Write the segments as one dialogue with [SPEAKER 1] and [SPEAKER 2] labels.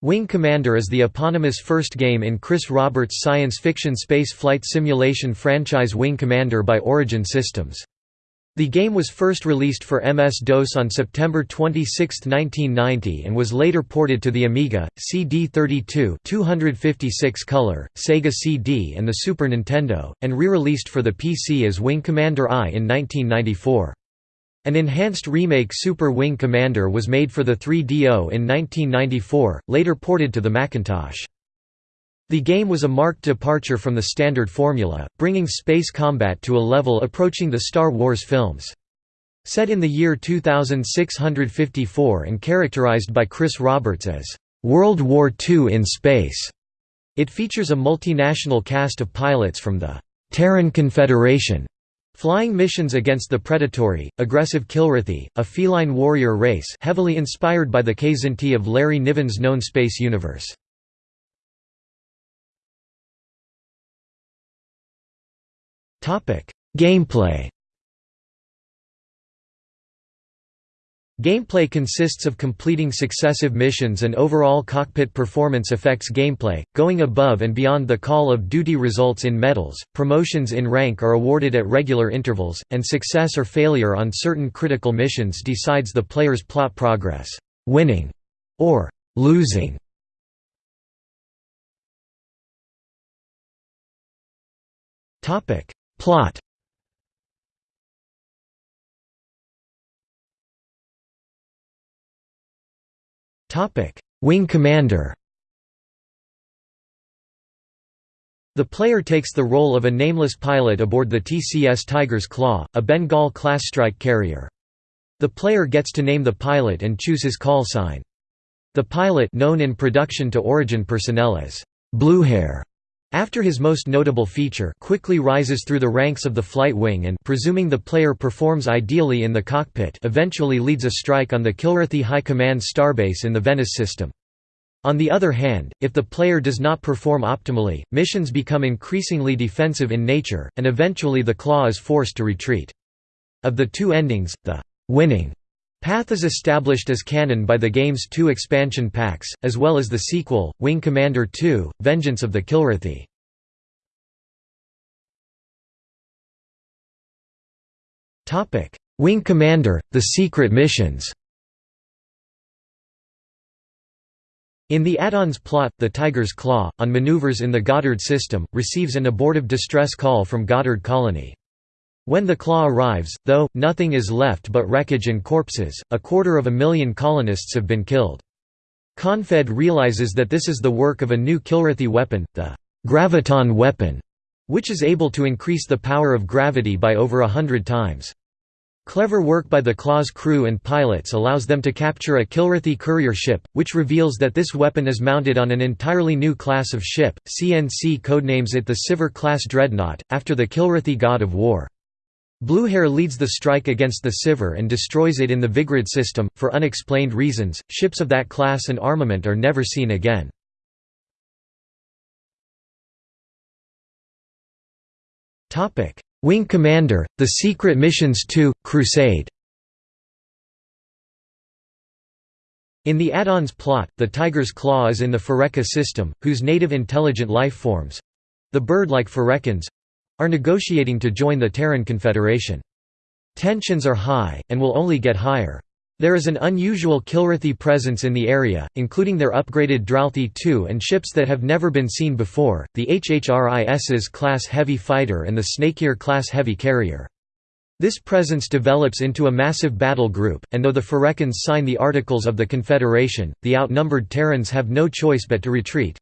[SPEAKER 1] Wing Commander is the eponymous first game in Chris Roberts' science fiction space flight simulation franchise Wing Commander by Origin Systems. The game was first released for MS-DOS on September 26, 1990 and was later ported to the Amiga, CD32 256 color, Sega CD and the Super Nintendo, and re-released for the PC as Wing Commander I in 1994. An enhanced remake Super Wing Commander was made for the 3DO in 1994, later ported to the Macintosh. The game was a marked departure from the standard formula, bringing space combat to a level approaching the Star Wars films. Set in the year 2654 and characterized by Chris Roberts as, "...World War II in space", it features a multinational cast of pilots from the Terran Confederation, flying missions against the predatory, aggressive Kilrathi, a feline warrior race heavily inspired by the Kzinti of Larry Niven's known space universe. Gameplay Gameplay consists of completing successive missions and overall cockpit performance affects gameplay, going above and beyond the Call of Duty results in medals, promotions in rank are awarded at regular intervals, and success or failure on certain critical missions decides the player's plot progress, winning or losing. Topic: Wing Commander The player takes the role of a nameless pilot aboard the TCS Tiger's Claw, a Bengal-class strike carrier. The player gets to name the pilot and choose his call sign. The pilot known in production to Origin personnel as Bluehair after his most notable feature quickly rises through the ranks of the flight wing and presuming the player performs ideally in the cockpit eventually leads a strike on the Kilrathi High Command starbase in the Venice system. On the other hand, if the player does not perform optimally, missions become increasingly defensive in nature, and eventually the Claw is forced to retreat. Of the two endings, the winning Path is established as canon by the game's two expansion packs, as well as the sequel, Wing Commander 2, Vengeance of the Kilrathi. Wing Commander, The Secret Missions In the add-on's plot, the Tiger's Claw, on maneuvers in the Goddard system, receives an abortive distress call from Goddard Colony. When the claw arrives, though, nothing is left but wreckage and corpses, a quarter of a million colonists have been killed. Confed realizes that this is the work of a new Kilrathi weapon, the graviton weapon, which is able to increase the power of gravity by over a hundred times. Clever work by the Claw's crew and pilots allows them to capture a Kilrathi courier ship, which reveals that this weapon is mounted on an entirely new class of ship. CNC codenames it the Sivar-class dreadnought, after the Kilrathi god of war. Bluehair leads the strike against the Sivar and destroys it in the Vigrid system. For unexplained reasons, ships of that class and armament are never seen again. Wing Commander: The Secret Missions 2: Crusade. In the add-on's plot, the Tiger's Claw is in the Phureka system, whose native intelligent life forms—the bird-like Phurekans, are negotiating to join the Terran Confederation. Tensions are high, and will only get higher. There is an unusual Kilrathi presence in the area, including their upgraded Dralthi 2 and ships that have never been seen before, the HHRIS's class heavy fighter and the Snakeir class heavy carrier. This presence develops into a massive battle group, and though the Phurekans sign the Articles of the Confederation, the outnumbered Terrans have no choice but to retreat.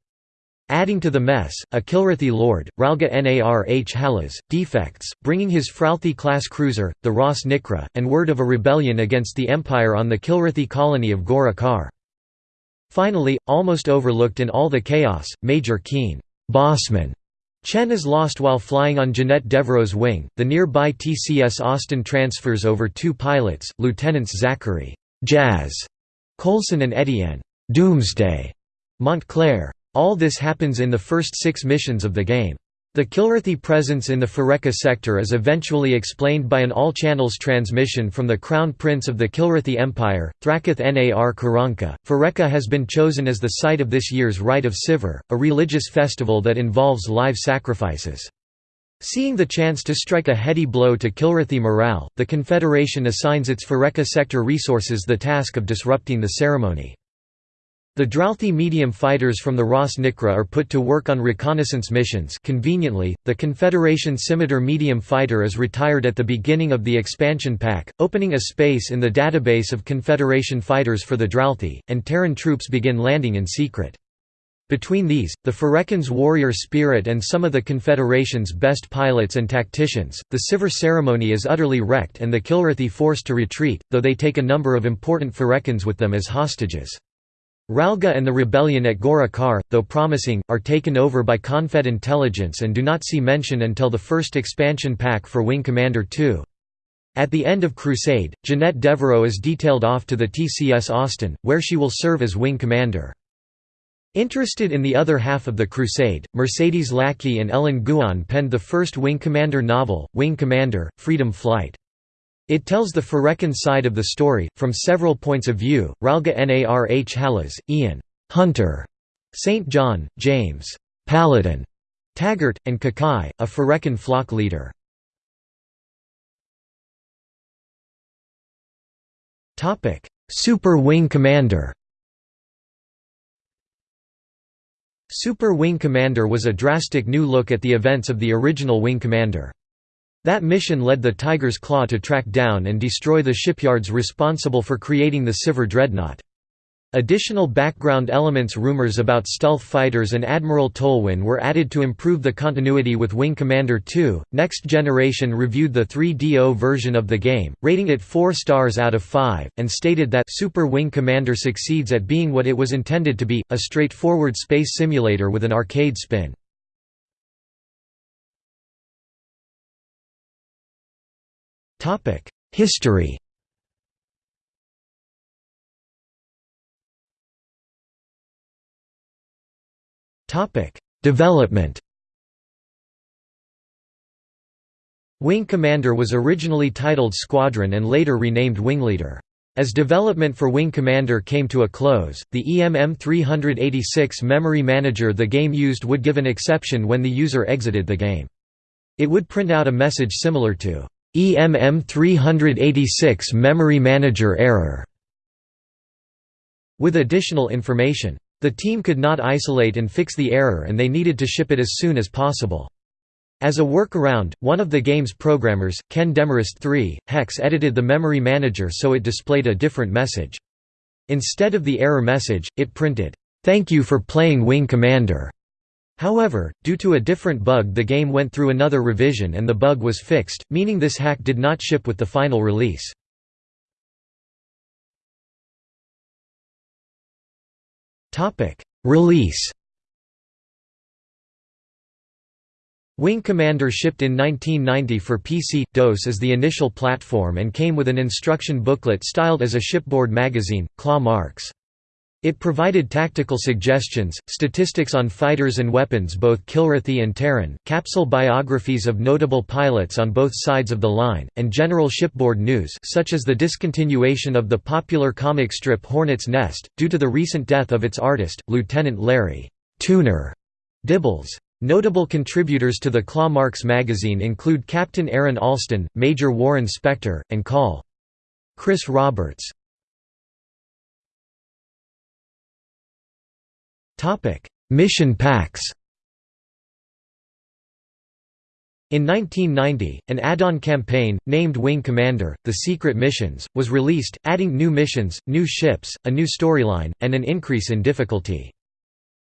[SPEAKER 1] Adding to the mess, a Kilrathi lord, Ralgha nar Hhallas, defects, bringing his Fralthi-class cruiser, the Ras Nikra, and word of a rebellion against the Empire on the Kilrathi colony of Ghorah Khar. Finally, almost overlooked in all the chaos, Major Kien Bossman Chen is lost while flying on Jeanette Devereaux's wing. The nearby TCS Austin transfers over two pilots, Lieutenants Zachary Jazz Colson and Etienne Doomsday Montclair. All this happens in the first six missions of the game. The Kilrathi presence in the Phureka sector is eventually explained by an all-channels transmission from the Crown Prince of the Kilrathi Empire, Thrakhath nar Kiranka. Phureka has been chosen as the site of this year's Rite of Sivar, a religious festival that involves live sacrifices. Seeing the chance to strike a heady blow to Kilrathi morale, the Confederation assigns its Phureka sector resources the task of disrupting the ceremony. The Dralthi medium fighters from the Ras Nikra are put to work on reconnaissance missions conveniently, the Confederation Scimitar medium fighter is retired at the beginning of the expansion pack, opening a space in the database of Confederation fighters for the Dralthi, and Terran troops begin landing in secret. Between these, the Phurekans' warrior spirit and some of the Confederation's best pilots and tacticians, the Sivar ceremony is utterly wrecked and the Kilrathi forced to retreat, though they take a number of important Phurekans with them as hostages. Ralgha and the rebellion at Ghorah Khar, though promising, are taken over by Confed intelligence and do not see mention until the first expansion pack for Wing Commander 2. At the end of Crusade, Jeanette Devereaux is detailed off to the TCS Austin, where she will serve as Wing Commander. Interested in the other half of the Crusade, Mercedes Lackey and Ellen Guon penned the first Wing Commander novel, Wing Commander, Freedom Flight. It tells the Phurekan side of the story, from several points of view, Ralgha nar Hhallas, Ian Hunter, St. John, James Paladin, Taggart, and Kakai, a Phurekan flock leader. Super Wing Commander Super Wing Commander was a drastic new look at the events of the original Wing Commander. That mission led the Tiger's Claw to track down and destroy the shipyards responsible for creating the Sivar Dreadnought. Additional background elements rumors about stealth fighters and Admiral Tolwyn were added to improve the continuity with Wing Commander 2. Next Generation reviewed the 3DO version of the game, rating it 4 stars out of 5, and stated that Super Wing Commander succeeds at being what it was intended to be, a straightforward space simulator with an arcade spin. History Development Wing Commander was originally titled Squadron and later renamed Wing Leader. As development for Wing Commander came to a close, the EMM 386 memory manager the game used would give an exception when the user exited the game. It would print out a message similar to EMM 386 Memory Manager error with additional information. The team could not isolate and fix the error and they needed to ship it as soon as possible. As a workaround, one of the game's programmers, Ken Demarest III, Hex edited the memory manager so it displayed a different message. Instead of the error message, it printed, "'Thank you for playing Wing Commander' However, due to a different bug the game went through another revision and the bug was fixed, meaning this hack did not ship with the final release. Release Wing Commander shipped in 1990 for PC, DOS as the initial platform and came with an instruction booklet styled as a shipboard magazine, claw marks. It provided tactical suggestions, statistics on fighters and weapons both Kilrathi and Terran, capsule biographies of notable pilots on both sides of the line, and general shipboard news such as the discontinuation of the popular comic strip Hornet's Nest, due to the recent death of its artist, Lieutenant Larry Tuner Dibbles. Notable contributors to the Claw Marks magazine include Captain Aaron Allston, Major Warren Spector, and Col. Chris Roberts. Topic: Mission packs. In 1990, an add-on campaign, named Wing Commander, The Secret Missions, was released, adding new missions, new ships, a new storyline, and an increase in difficulty.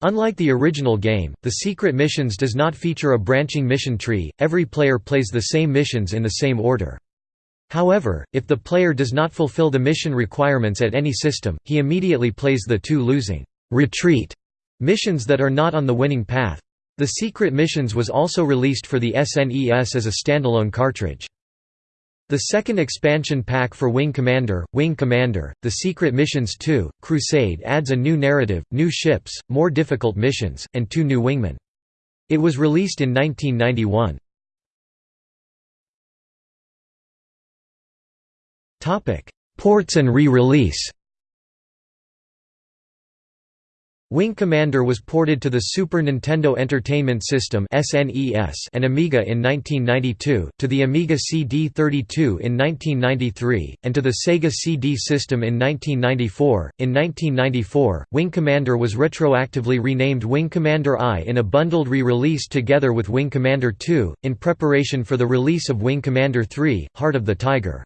[SPEAKER 1] Unlike the original game, The Secret Missions does not feature a branching mission tree, every player plays the same missions in the same order. However, if the player does not fulfill the mission requirements at any system, he immediately plays the two losing retreat Missions that are not on the winning path. The Secret Missions was also released for the SNES as a standalone cartridge. The second expansion pack for Wing Commander, Wing Commander, The Secret Missions 2, Crusade adds a new narrative, new ships, more difficult missions, and two new wingmen. It was released in 1991. Ports and re-release Wing Commander was ported to the Super Nintendo Entertainment System and Amiga in 1992, to the Amiga CD32 in 1993, and to the Sega CD system in 1994. In 1994, Wing Commander was retroactively renamed Wing Commander I in a bundled re-release together with Wing Commander 2, in preparation for the release of Wing Commander 3, Heart of the Tiger.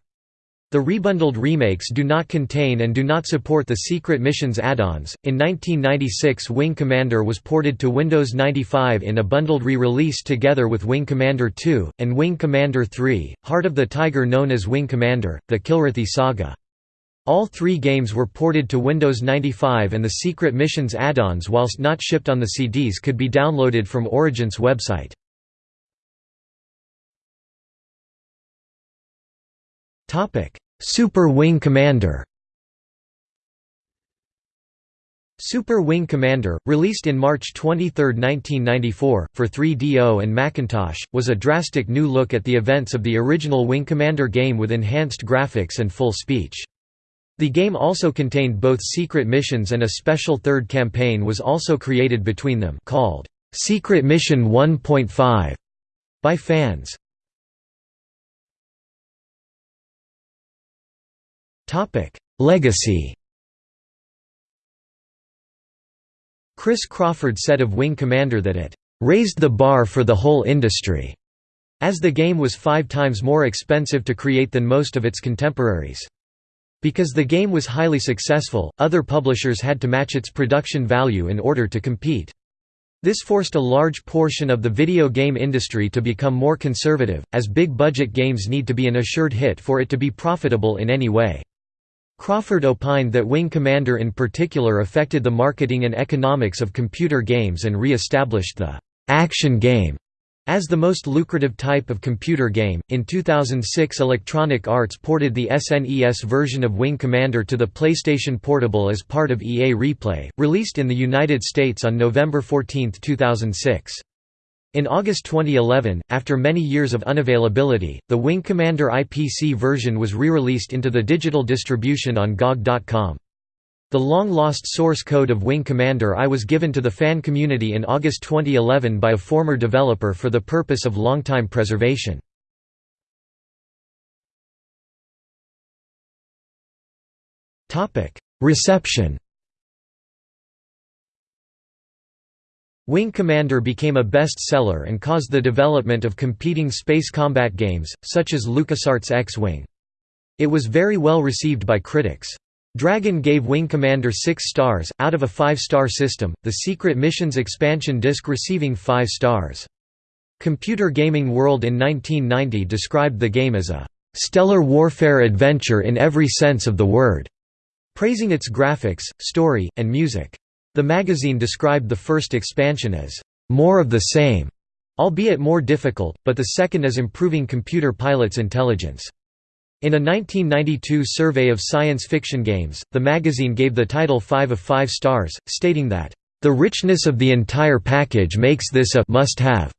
[SPEAKER 1] The rebundled remakes do not contain and do not support the Secret Missions add-ons. In 1996, Wing Commander was ported to Windows 95 in a bundled re-release together with Wing Commander 2 and Wing Commander 3: Heart of the Tiger known as Wing Commander: The Kilrathi Saga. All three games were ported to Windows 95 and the Secret Missions add-ons whilst not shipped on the CDs could be downloaded from Origin's website. Super Wing Commander Super Wing Commander, released in March 23, 1994, for 3DO and Macintosh, was a drastic new look at the events of the original Wing Commander game with enhanced graphics and full speech. The game also contained both secret missions and a special third campaign was also created between them called Secret Mission 1.5 by fans. Topic: Legacy. Chris Crawford said of Wing Commander that it raised the bar for the whole industry, as the game was five times more expensive to create than most of its contemporaries. Because the game was highly successful, other publishers had to match its production value in order to compete. This forced a large portion of the video game industry to become more conservative, as big-budget games need to be an assured hit for it to be profitable in any way. Crawford opined that Wing Commander in particular affected the marketing and economics of computer games and re-established the «action game» as the most lucrative type of computer game. In 2006, Electronic Arts ported the SNES version of Wing Commander to the PlayStation Portable as part of EA Replay, released in the United States on November 14, 2006. In August 2011, after many years of unavailability, the Wing Commander IPC version was re-released into the digital distribution on GOG.com. The long-lost source code of Wing Commander I was given to the fan community in August 2011 by a former developer for the purpose of long-time preservation. Reception Wing Commander became a best-seller and caused the development of competing space combat games, such as LucasArts X-Wing. It was very well received by critics. Dragon gave Wing Commander 6 stars, out of a 5-star system, the Secret Missions expansion disc receiving 5 stars. Computer Gaming World in 1990 described the game as a "...stellar warfare adventure in every sense of the word", praising its graphics, story, and music. The magazine described the first expansion as, "...more of the same", albeit more difficult, but the second as improving computer pilots' intelligence. In a 1992 survey of science fiction games, the magazine gave the title 5 of 5 stars, stating that, "...the richness of the entire package makes this a must-have."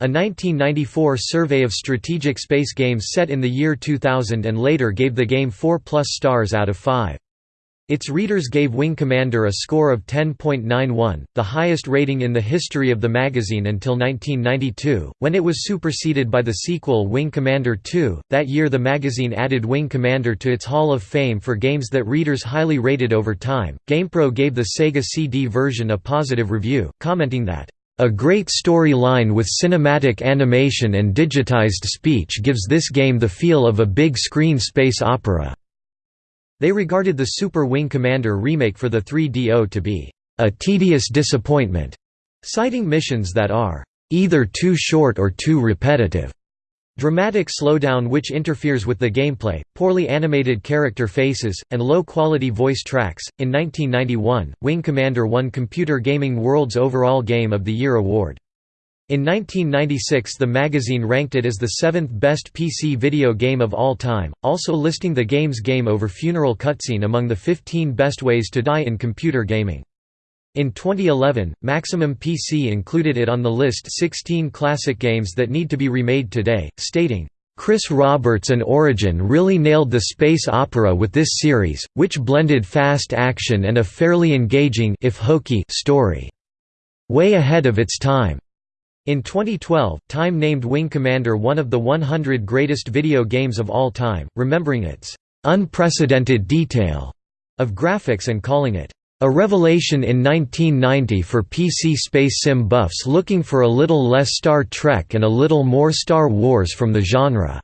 [SPEAKER 1] A 1994 survey of strategic space games set in the year 2000 and later gave the game 4 plus stars out of 5. Its readers gave Wing Commander a score of 10.91, the highest rating in the history of the magazine until 1992, when it was superseded by the sequel Wing Commander 2. That year the magazine added Wing Commander to its Hall of Fame for games that readers highly rated over time. GamePro gave the Sega CD version a positive review, commenting that a great storyline with cinematic animation and digitized speech gives this game the feel of a big screen space opera. They regarded the Super Wing Commander remake for the 3DO to be a tedious disappointment, citing missions that are either too short or too repetitive. Dramatic slowdown which interferes with the gameplay, poorly animated character faces, and low-quality voice tracks. In 1991, Wing Commander won Computer Gaming World's Overall Game of the Year award. In 1996 the magazine ranked it as the seventh best PC video game of all time, also listing the game's game over funeral cutscene among the 15 best ways to die in computer gaming. In 2011, Maximum PC included it on the list 16 classic games that need to be remade today, stating, Chris Roberts and Origin really nailed the space opera with this series, which blended fast action and a fairly engaging if hokey story. Way ahead of its time. In 2012, Time named Wing Commander one of the 100 greatest video games of all time, remembering its unprecedented detail of graphics and calling it a revelation in 1990 for PC space sim buffs looking for a little less Star Trek and a little more Star Wars from the genre.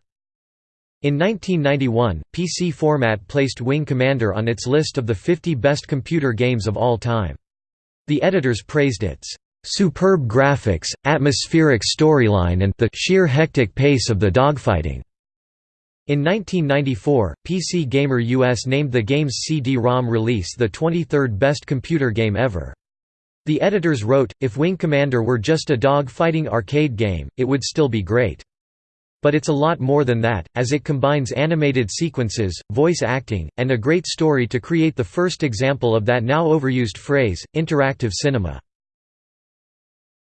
[SPEAKER 1] In 1991, PC Format placed Wing Commander on its list of the 50 best computer games of all time. The editors praised its superb graphics, atmospheric storyline and the sheer hectic pace of the dogfighting. In 1994, PC Gamer US named the game's CD-ROM release the 23rd best computer game ever. The editors wrote, if Wing Commander were just a dog-fighting arcade game, it would still be great. But it's a lot more than that, as it combines animated sequences, voice acting, and a great story to create the first example of that now overused phrase, interactive cinema.